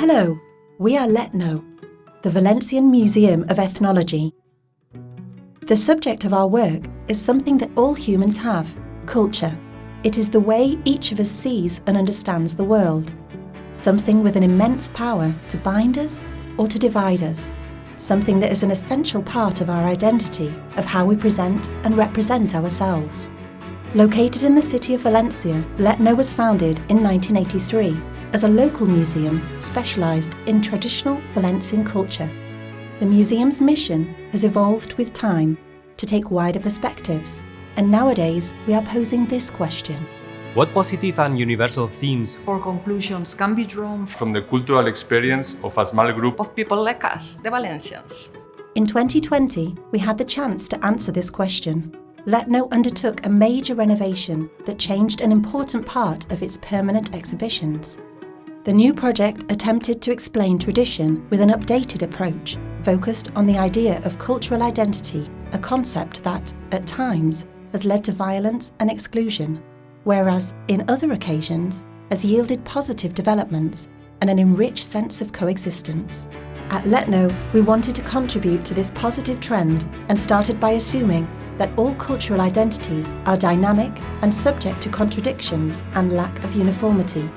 Hello, we are L'Etno, the Valencian Museum of Ethnology. The subject of our work is something that all humans have, culture. It is the way each of us sees and understands the world. Something with an immense power to bind us or to divide us. Something that is an essential part of our identity, of how we present and represent ourselves. Located in the city of Valencia, L'Etno was founded in 1983 as a local museum specialised in traditional Valencian culture. The museum's mission has evolved with time to take wider perspectives, and nowadays we are posing this question. What positive and universal themes or conclusions can be drawn from the cultural experience of a small group of people like us, the Valencians? In 2020, we had the chance to answer this question. L'Etno undertook a major renovation that changed an important part of its permanent exhibitions. The new project attempted to explain tradition with an updated approach, focused on the idea of cultural identity, a concept that, at times, has led to violence and exclusion, whereas, in other occasions, has yielded positive developments and an enriched sense of coexistence. At L'Etno, we wanted to contribute to this positive trend and started by assuming that all cultural identities are dynamic and subject to contradictions and lack of uniformity.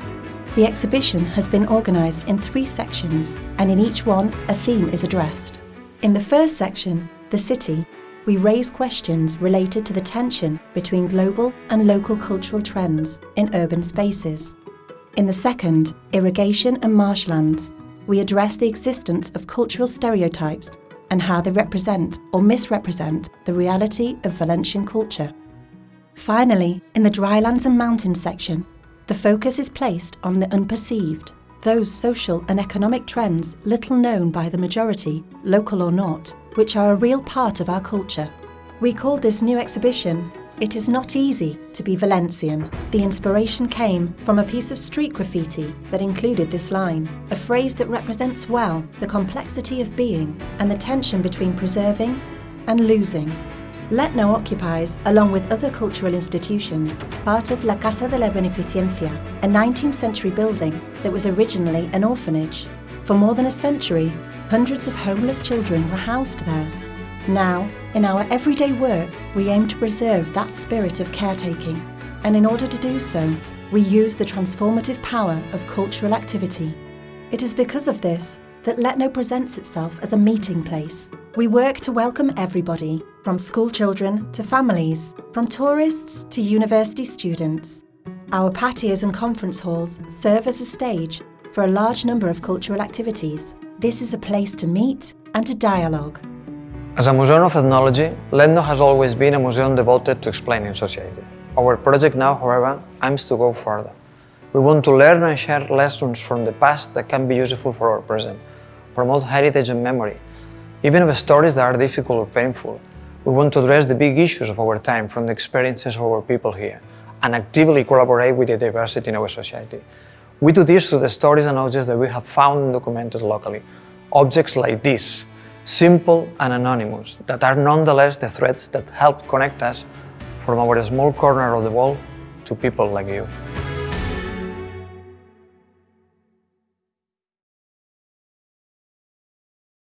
The exhibition has been organised in three sections and in each one a theme is addressed. In the first section, The City, we raise questions related to the tension between global and local cultural trends in urban spaces. In the second, Irrigation and Marshlands, we address the existence of cultural stereotypes and how they represent or misrepresent the reality of Valencian culture. Finally, in the drylands and mountains section, the focus is placed on the unperceived, those social and economic trends little known by the majority, local or not, which are a real part of our culture. We call this new exhibition It is not easy to be Valencian. The inspiration came from a piece of street graffiti that included this line, a phrase that represents well the complexity of being and the tension between preserving and losing. L'Etno occupies, along with other cultural institutions, part of La Casa de la Beneficencia, a 19th century building that was originally an orphanage. For more than a century, hundreds of homeless children were housed there. Now, in our everyday work, we aim to preserve that spirit of caretaking, and in order to do so, we use the transformative power of cultural activity. It is because of this that L'Etno presents itself as a meeting place. We work to welcome everybody, from school children to families, from tourists to university students. Our patios and conference halls serve as a stage for a large number of cultural activities. This is a place to meet and to dialogue. As a museum of ethnology, L'Etno has always been a museum devoted to explaining society. Our project now, however, aims to go further. We want to learn and share lessons from the past that can be useful for our present, promote heritage and memory, even if stories that are difficult or painful. We want to address the big issues of our time from the experiences of our people here, and actively collaborate with the diversity in our society. We do this through the stories and objects that we have found and documented locally. Objects like this, simple and anonymous, that are nonetheless the threads that help connect us from our small corner of the world to people like you.